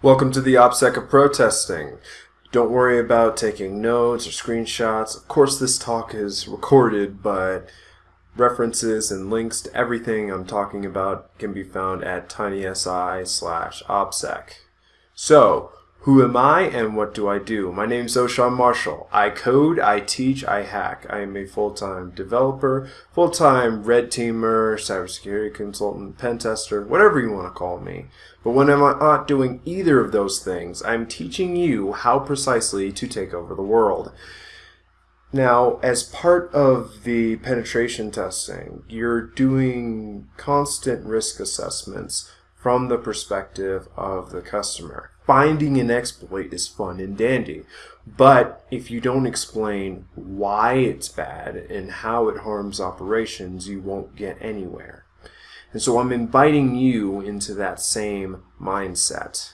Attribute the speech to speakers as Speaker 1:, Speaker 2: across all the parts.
Speaker 1: Welcome to the OPSEC of protesting. Don't worry about taking notes or screenshots. Of course, this talk is recorded, but references and links to everything I'm talking about can be found at tinysi slash OPSEC. So, who am I and what do I do? My name is Ochaun Marshall. I code, I teach, I hack. I am a full-time developer, full-time red teamer, cybersecurity consultant, pen tester, whatever you want to call me. But when I'm not doing either of those things, I'm teaching you how precisely to take over the world. Now, as part of the penetration testing, you're doing constant risk assessments from the perspective of the customer. Finding an exploit is fun and dandy, but if you don't explain why it's bad and how it harms operations, you won't get anywhere. And so I'm inviting you into that same mindset.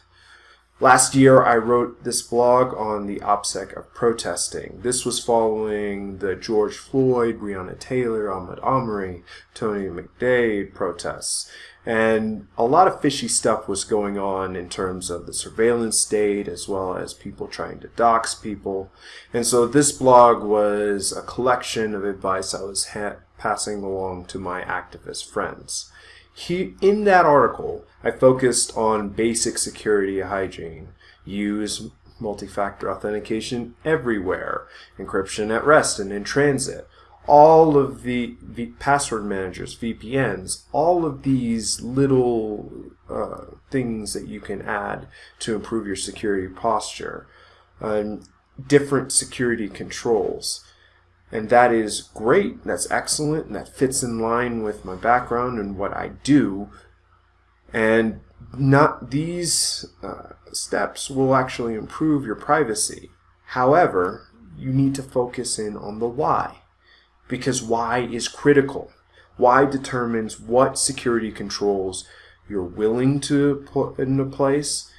Speaker 1: Last year, I wrote this blog on the OPSEC of protesting. This was following the George Floyd, Breonna Taylor, Ahmaud Arbery, Tony McDade protests. And a lot of fishy stuff was going on in terms of the surveillance state as well as people trying to dox people. And so this blog was a collection of advice I was passing along to my activist friends. He, in that article, I focused on basic security hygiene. Use multi-factor authentication everywhere, encryption at rest and in transit. All of the, the password managers, VPNs, all of these little uh, things that you can add to improve your security posture. Um, different security controls. And that is great, that's excellent, and that fits in line with my background and what I do. And not these uh, steps will actually improve your privacy. However, you need to focus in on the why. Because why is critical. Why determines what security controls you're willing to put into place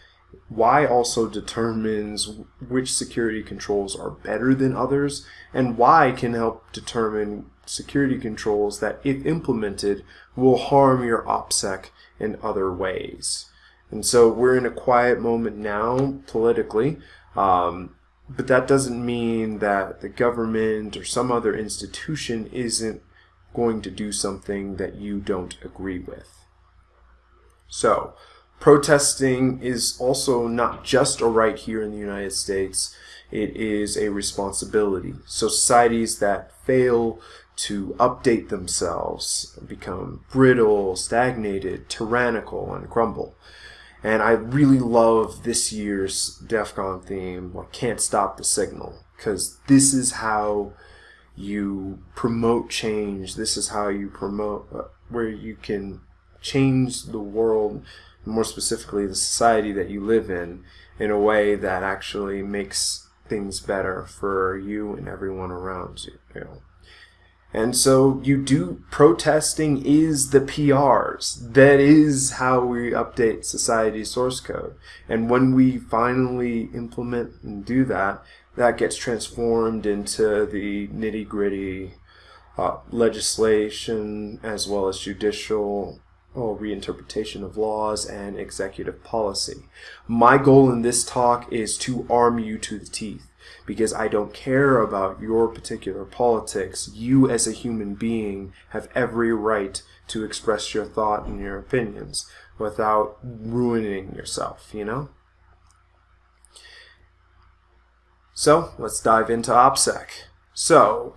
Speaker 1: Why also determines which security controls are better than others, and why can help determine security controls that, if implemented, will harm your OPSEC in other ways. And so we're in a quiet moment now, politically, um, but that doesn't mean that the government or some other institution isn't going to do something that you don't agree with. So, Protesting is also not just a right here in the United States, it is a responsibility. So societies that fail to update themselves become brittle, stagnated, tyrannical, and crumble. And I really love this year's DEF CON theme, like Can't Stop the Signal, because this is how you promote change. This is how you promote, uh, where you can change the world more specifically the society that you live in, in a way that actually makes things better for you and everyone around you. you know. And so you do, protesting is the PRs. That is how we update society's source code. And when we finally implement and do that, that gets transformed into the nitty gritty uh, legislation as well as judicial or reinterpretation of laws and executive policy. My goal in this talk is to arm you to the teeth because I don't care about your particular politics. You as a human being have every right to express your thought and your opinions without ruining yourself, you know? So, let's dive into OPSEC. So,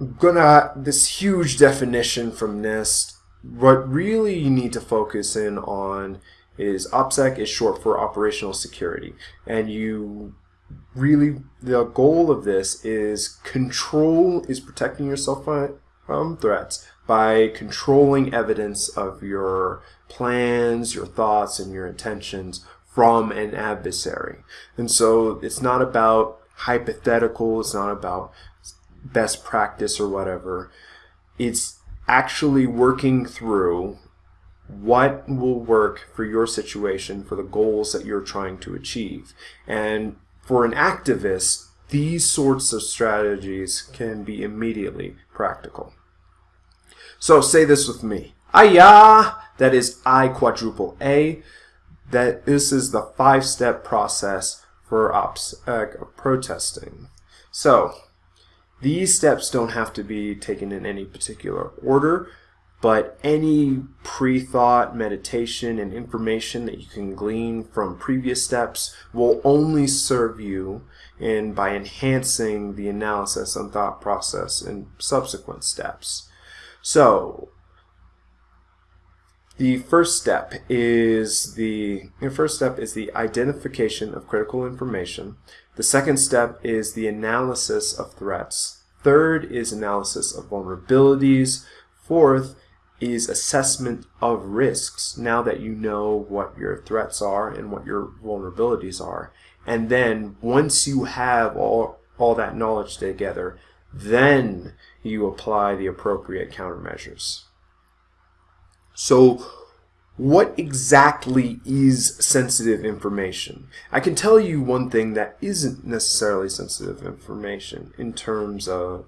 Speaker 1: I'm gonna, this huge definition from NIST what really you need to focus in on is OPSEC is short for operational security. And you really, the goal of this is control, is protecting yourself from threats by controlling evidence of your plans, your thoughts, and your intentions from an adversary. And so it's not about hypothetical, it's not about best practice or whatever. It's actually working through what will work for your situation for the goals that you're trying to achieve. And for an activist, these sorts of strategies can be immediately practical. So say this with me. Aya! That is I quadruple A. that this is the five-step process for OPSEC uh, protesting. So, these steps don't have to be taken in any particular order, but any pre-thought, meditation, and information that you can glean from previous steps will only serve you in by enhancing the analysis and thought process in subsequent steps. So, the first step is the, the first step is the identification of critical information. The second step is the analysis of threats. Third is analysis of vulnerabilities. Fourth is assessment of risks now that you know what your threats are and what your vulnerabilities are. And then once you have all, all that knowledge together, then you apply the appropriate countermeasures. So what exactly is sensitive information? I can tell you one thing that isn't necessarily sensitive information in terms of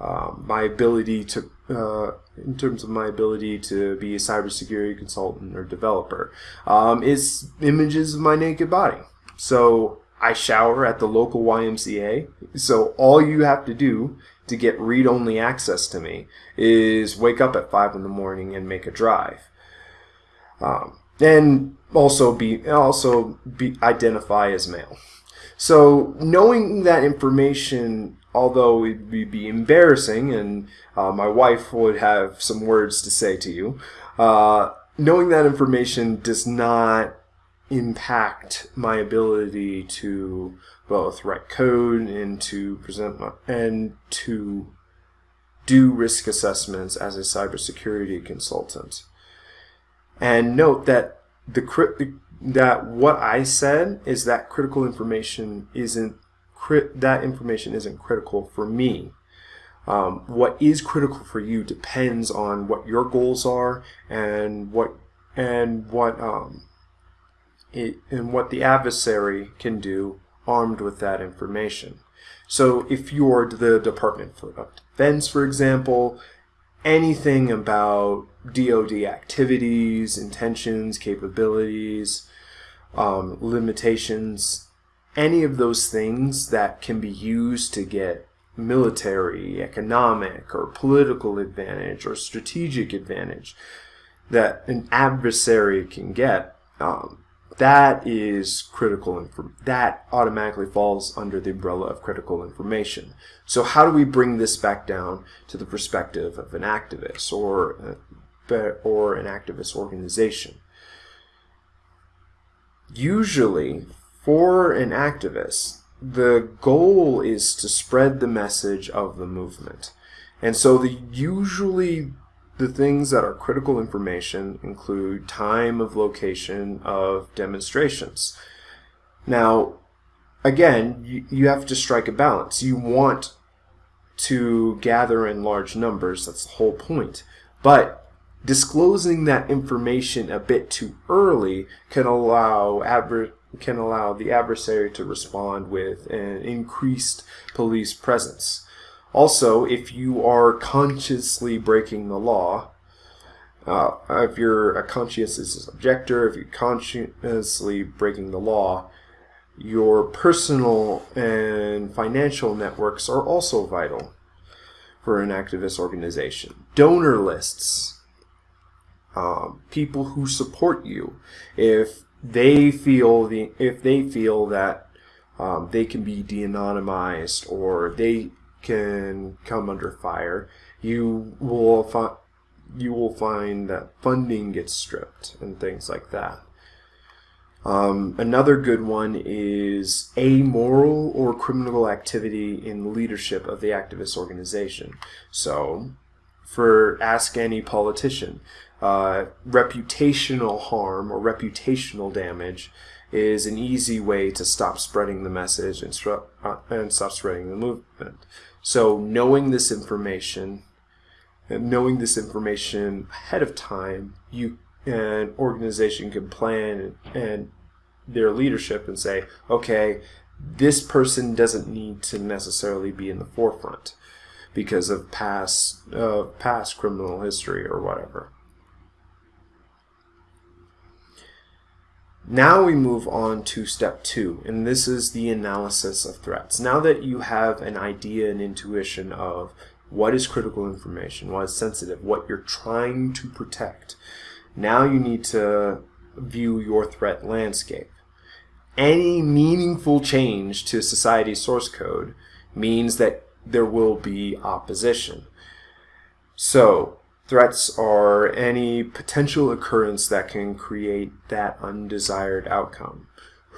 Speaker 1: um, my ability to, uh, in terms of my ability to be a cybersecurity consultant or developer, um, is images of my naked body. So I shower at the local YMCA. So all you have to do to get read-only access to me is wake up at 5 in the morning and make a drive. Um, and also be also be identify as male. So knowing that information, although it would be embarrassing, and uh, my wife would have some words to say to you, uh, knowing that information does not impact my ability to both write code and to present my, and to do risk assessments as a cybersecurity consultant. And note that the that what I said is that critical information isn't that information isn't critical for me. Um, what is critical for you depends on what your goals are and what and what um, it, and what the adversary can do armed with that information. So if you're the Department of Defense, for example, anything about DoD activities, intentions, capabilities, um, limitations, any of those things that can be used to get military, economic, or political advantage or strategic advantage that an adversary can get, um, that is critical. That automatically falls under the umbrella of critical information. So how do we bring this back down to the perspective of an activist or, uh, or an activist organization? Usually, for an activist, the goal is to spread the message of the movement. And so the usually the things that are critical information include time of location of demonstrations. Now, again, you, you have to strike a balance. You want to gather in large numbers, that's the whole point. But disclosing that information a bit too early can allow adver can allow the adversary to respond with an increased police presence. Also, if you are consciously breaking the law, uh, if you're a conscientious objector, if you're consciously breaking the law, your personal and financial networks are also vital for an activist organization. Donor lists, um, people who support you, if they feel the if they feel that um, they can be de-anonymized or they can come under fire, you will find you will find that funding gets stripped and things like that. Um, another good one is amoral or criminal activity in leadership of the activist organization. So, for ask any politician, uh, reputational harm or reputational damage is an easy way to stop spreading the message and, uh, and stop spreading the movement. So knowing this information, and knowing this information ahead of time, you an organization can plan and their leadership and say, okay, this person doesn't need to necessarily be in the forefront because of past uh, past criminal history or whatever. Now we move on to step two, and this is the analysis of threats. Now that you have an idea and intuition of what is critical information, what is sensitive, what you're trying to protect, now you need to view your threat landscape. Any meaningful change to society's source code means that there will be opposition. So, threats are any potential occurrence that can create that undesired outcome.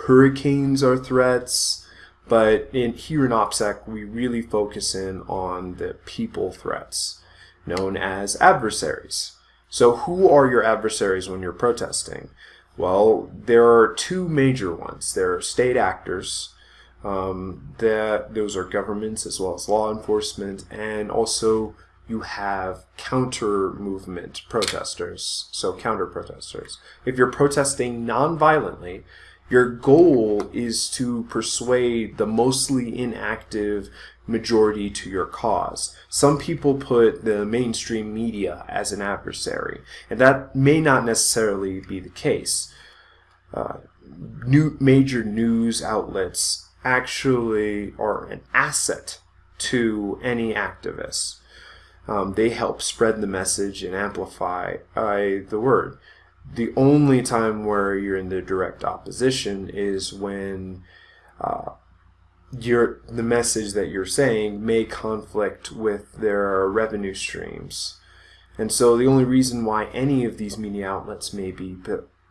Speaker 1: Hurricanes are threats, but in, here in OPSEC, we really focus in on the people threats, known as adversaries. So who are your adversaries when you're protesting? Well, there are two major ones. There are state actors, um, that those are governments as well as law enforcement, and also you have counter movement protesters, so counter protesters. If you're protesting non-violently, your goal is to persuade the mostly inactive majority to your cause. Some people put the mainstream media as an adversary, and that may not necessarily be the case. Uh, new major news outlets actually are an asset to any activist. Um, they help spread the message and amplify uh, the word. The only time where you're in the direct opposition is when uh, the message that you're saying may conflict with their revenue streams. And so the only reason why any of these media outlets may be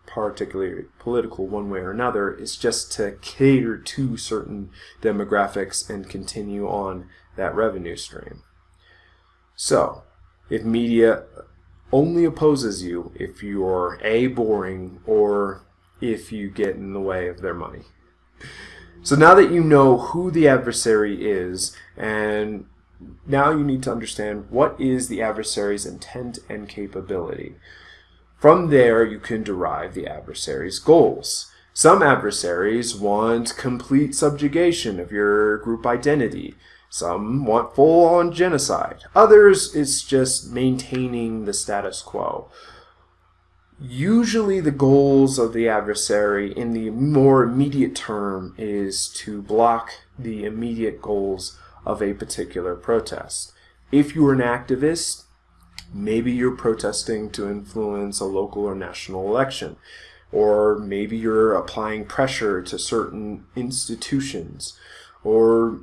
Speaker 1: particularly political one way or another is just to cater to certain demographics and continue on that revenue stream. So, if media only opposes you if you're A, boring, or if you get in the way of their money. So now that you know who the adversary is, and now you need to understand what is the adversary's intent and capability. From there, you can derive the adversary's goals. Some adversaries want complete subjugation of your group identity. Some want full-on genocide. Others, it's just maintaining the status quo. Usually the goals of the adversary in the more immediate term is to block the immediate goals of a particular protest. If you're an activist, maybe you're protesting to influence a local or national election. Or maybe you're applying pressure to certain institutions. Or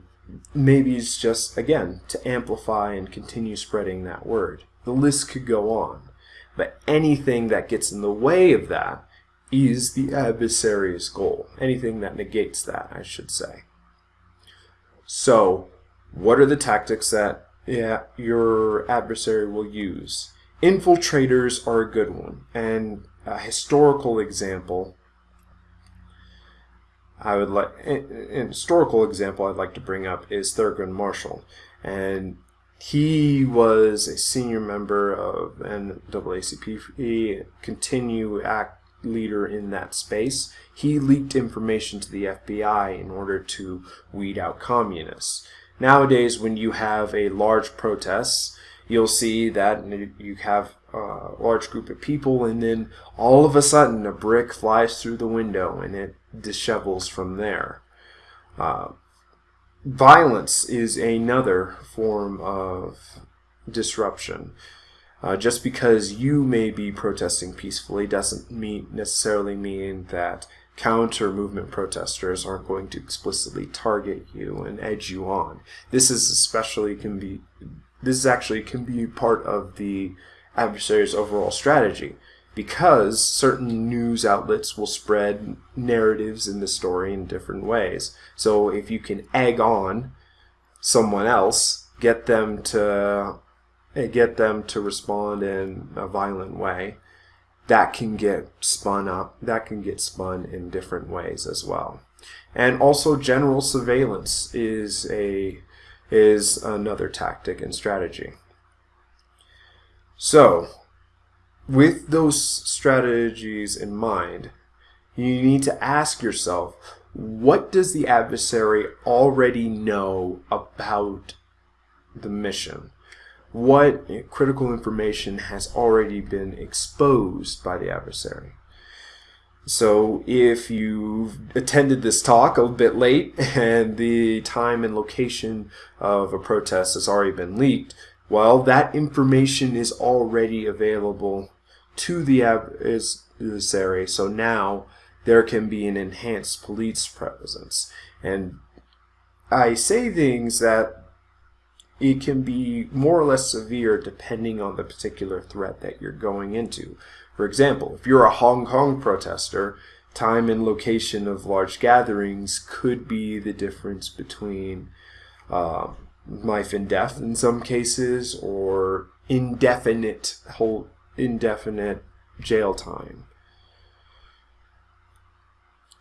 Speaker 1: maybe it's just, again, to amplify and continue spreading that word. The list could go on. But anything that gets in the way of that is the adversary's goal. Anything that negates that, I should say. So, what are the tactics that yeah, your adversary will use? Infiltrators are a good one. And a historical example I would like an historical example I'd like to bring up is Thurgood Marshall, and he was a senior member of NAACP, continue act leader in that space. He leaked information to the FBI in order to weed out communists. Nowadays, when you have a large protest, you'll see that you have a large group of people, and then all of a sudden a brick flies through the window and it dishevels from there. Uh, violence is another form of disruption. Uh, just because you may be protesting peacefully doesn't mean necessarily mean that counter movement protesters aren't going to explicitly target you and edge you on. This is especially can be this actually can be part of the adversary's overall strategy because certain news outlets will spread narratives in the story in different ways. So if you can egg on someone else, get them to eh, get them to respond in a violent way, that can get spun up, that can get spun in different ways as well. And also general surveillance is a is another tactic and strategy. So, with those strategies in mind, you need to ask yourself, what does the adversary already know about the mission? What critical information has already been exposed by the adversary? So if you've attended this talk a bit late and the time and location of a protest has already been leaked, well, that information is already available to the adversary. So now there can be an enhanced police presence. And I say things that it can be more or less severe depending on the particular threat that you're going into. For example, if you're a Hong Kong protester, time and location of large gatherings could be the difference between uh, life and death in some cases or indefinite whole indefinite jail time.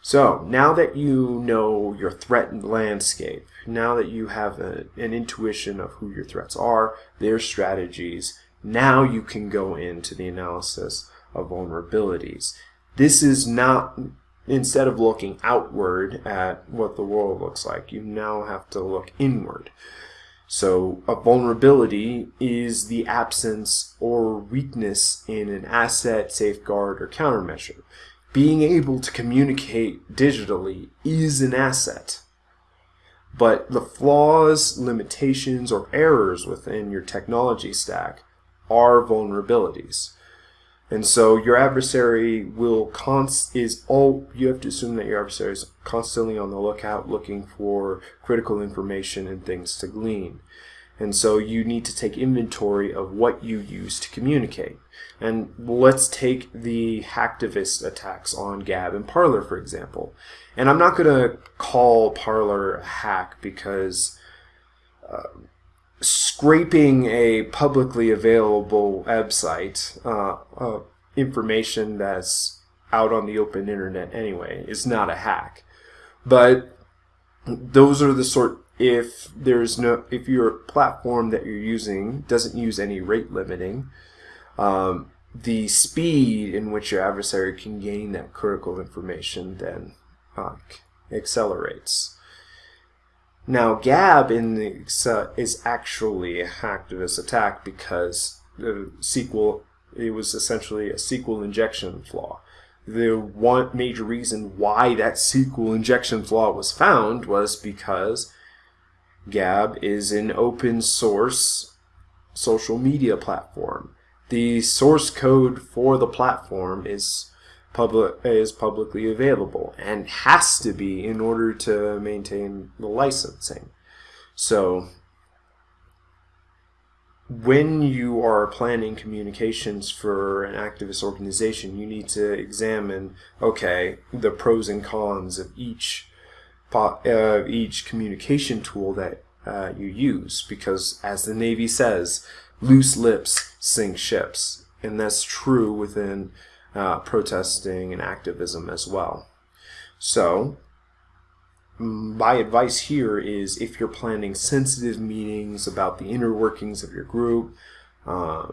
Speaker 1: So now that you know your threatened landscape, now that you have a, an intuition of who your threats are, their strategies, now you can go into the analysis of vulnerabilities. This is not, instead of looking outward at what the world looks like, you now have to look inward. So a vulnerability is the absence or weakness in an asset, safeguard, or countermeasure being able to communicate digitally is an asset. But the flaws, limitations, or errors within your technology stack are vulnerabilities. And so your adversary will const is all you have to assume that your adversary is constantly on the lookout looking for critical information and things to glean. And so you need to take inventory of what you use to communicate. And let's take the hacktivist attacks on Gab and Parler, for example. And I'm not going to call Parler a hack because uh, scraping a publicly available website, uh, uh, information that's out on the open internet anyway, is not a hack. But those are the sort if there's no if your platform that you're using doesn't use any rate limiting um, the speed in which your adversary can gain that critical information then uh, accelerates now Gab in the is actually a hacktivist attack because the SQL it was essentially a SQL injection flaw the one major reason why that SQL injection flaw was found was because Gab is an open source social media platform. The source code for the platform is public is publicly available and has to be in order to maintain the licensing. So when you are planning communications for an activist organization, you need to examine, okay, the pros and cons of each uh, each communication tool that uh, you use because as the Navy says, loose lips sink ships. And that's true within uh, protesting and activism as well. So, my advice here is if you're planning sensitive meetings about the inner workings of your group, uh,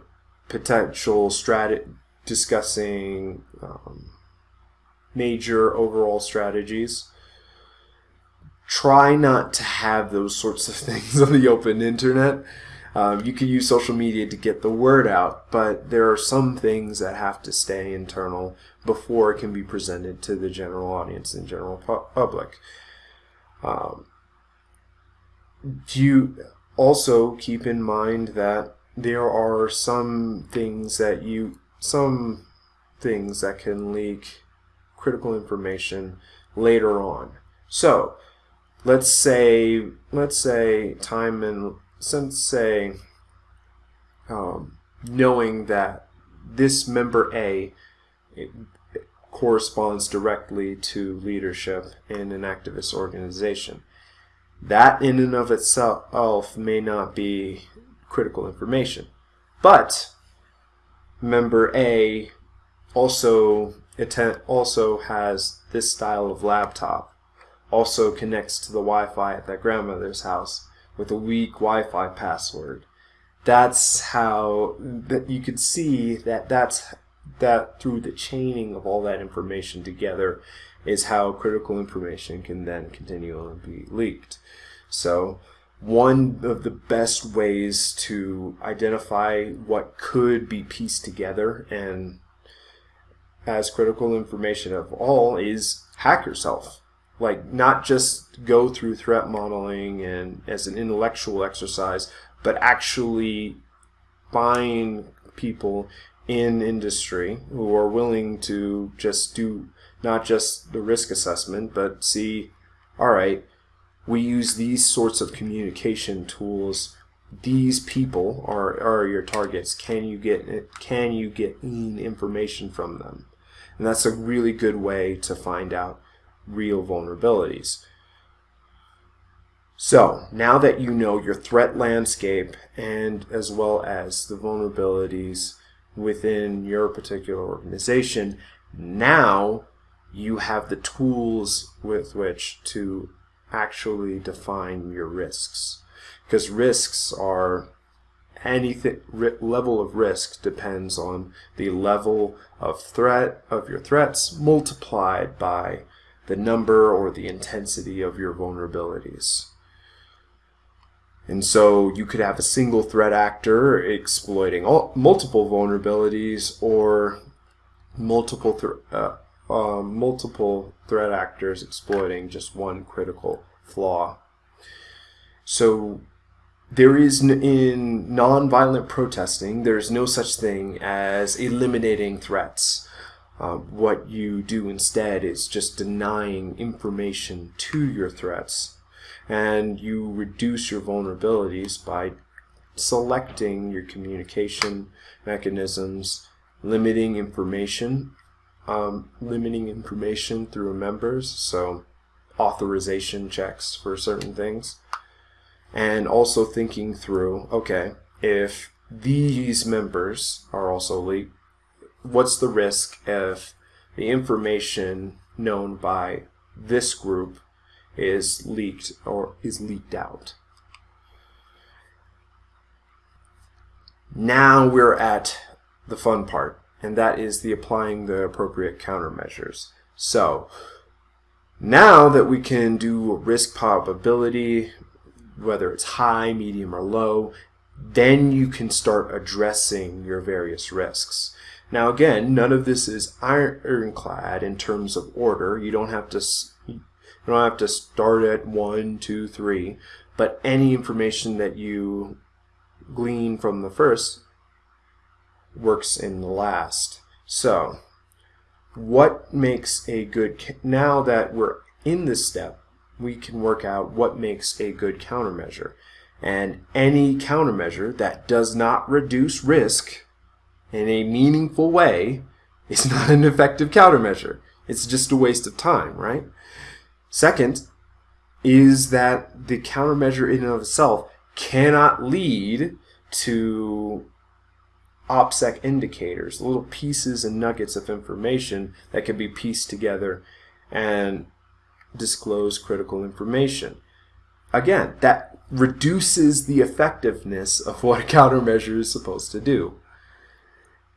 Speaker 1: potential strategy, discussing um, major overall strategies, try not to have those sorts of things on the open internet. Um, you can use social media to get the word out, but there are some things that have to stay internal before it can be presented to the general audience and general pu public. Um, you also keep in mind that there are some things that you some things that can leak critical information later on. So let's say let's say time and since say um, knowing that this member A corresponds directly to leadership in an activist organization. That in and of itself may not be critical information. But member A also also has this style of laptop also connects to the Wi-Fi at that grandmother's house with a weak Wi-Fi password. That's how that you could see that that's that through the chaining of all that information together is how critical information can then continually be leaked. So one of the best ways to identify what could be pieced together and as critical information of all is hack yourself. Like not just go through threat modeling and as an intellectual exercise, but actually find people in industry who are willing to just do not just the risk assessment, but see, all right, we use these sorts of communication tools. These people are, are your targets. Can you get can you get information from them? And that's a really good way to find out real vulnerabilities. So now that you know your threat landscape and as well as the vulnerabilities within your particular organization, now you have the tools with which to actually define your risks. Because risks are anything level of risk depends on the level of threat of your threats multiplied by the number or the intensity of your vulnerabilities. And so you could have a single threat actor exploiting all, multiple vulnerabilities or multiple th uh, uh, multiple threat actors exploiting just one critical flaw. So there is in nonviolent protesting, there's no such thing as eliminating threats. Uh, what you do instead is just denying information to your threats and you reduce your vulnerabilities by selecting your communication mechanisms, limiting information, um, limiting information through members, so authorization checks for certain things, and also thinking through, okay, if these members are also leaked, what's the risk if the information known by this group is leaked or is leaked out. Now we're at the fun part, and that is the applying the appropriate countermeasures. So now that we can do risk probability, whether it's high, medium, or low, then you can start addressing your various risks. Now again, none of this is ironclad in terms of order. You don't have to you don't have to start at one, two, three, but any information that you glean from the first works in the last. So, what makes a good, now that we're in this step, we can work out what makes a good countermeasure. And any countermeasure that does not reduce risk in a meaningful way is not an effective countermeasure. It's just a waste of time, right? Second, is that the countermeasure in and of itself cannot lead to OPSEC indicators, little pieces and nuggets of information that can be pieced together and disclose critical information. Again, that reduces the effectiveness of what a countermeasure is supposed to do.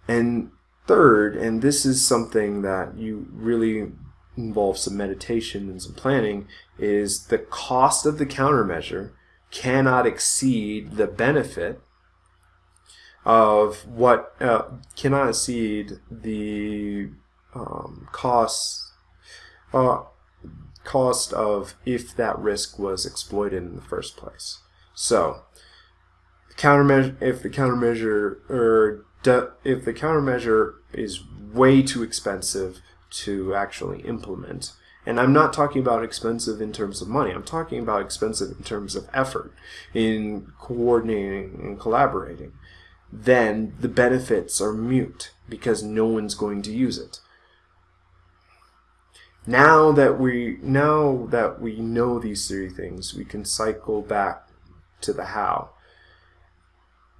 Speaker 1: And third, and this is something that you really involves some meditation and some planning is the cost of the countermeasure cannot exceed the benefit of what uh, cannot exceed the um, cost uh, cost of if that risk was exploited in the first place. So, countermeasure if the countermeasure or if the countermeasure is way too expensive to actually implement. And I'm not talking about expensive in terms of money. I'm talking about expensive in terms of effort, in coordinating and collaborating. Then the benefits are mute because no one's going to use it. Now that we now that we know these three things, we can cycle back to the how.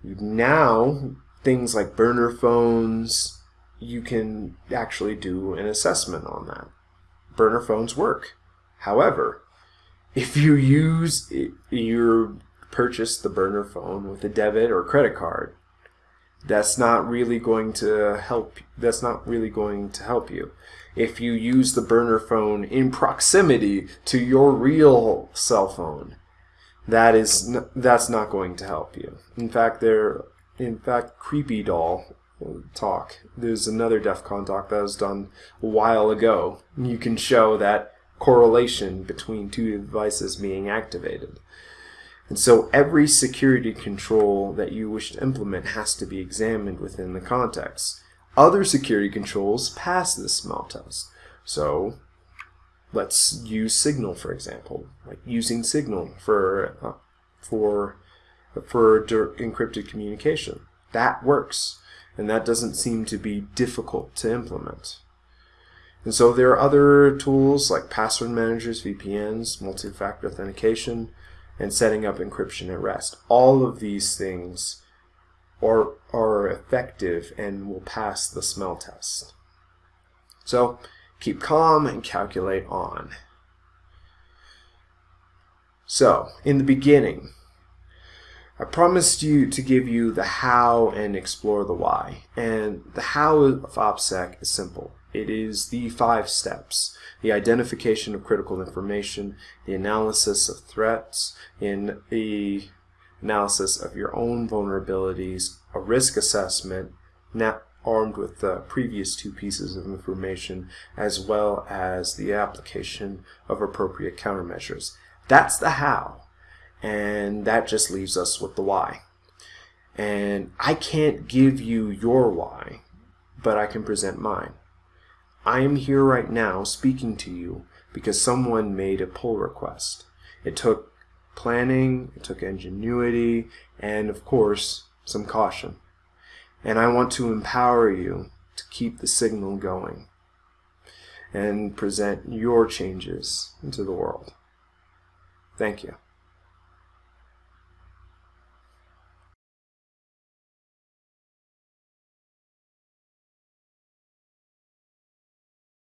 Speaker 1: Now things like burner phones, you can actually do an assessment on that. Burner phones work. However, if you use you purchase the burner phone with a debit or credit card, that's not really going to help that's not really going to help you. If you use the burner phone in proximity to your real cell phone, that is that's not going to help you. In fact, there in fact CreepyDOL talk. There's another DEF CON talk that was done a while ago. You can show that correlation between two devices being activated. And so every security control that you wish to implement has to be examined within the context. Other security controls pass this smell test. So let's use Signal, for example, like using Signal for, uh, for, for encrypted communication. That works, and that doesn't seem to be difficult to implement. And so there are other tools like password managers, VPNs, multi-factor authentication, and setting up encryption at rest. All of these things are, are effective and will pass the smell test. So keep calm and calculate on. So, in the beginning, I promised you to give you the how and explore the why. And the how of OPSEC is simple. It is the five steps. The identification of critical information, the analysis of threats, in the analysis of your own vulnerabilities, a risk assessment, now armed with the previous two pieces of information, as well as the application of appropriate countermeasures. That's the how. And that just leaves us with the why. And I can't give you your why, but I can present mine. I am here right now speaking to you because someone made a pull request. It took planning, it took ingenuity, and of course, some caution. And I want to empower you to keep the signal going and present your changes into the world. Thank you.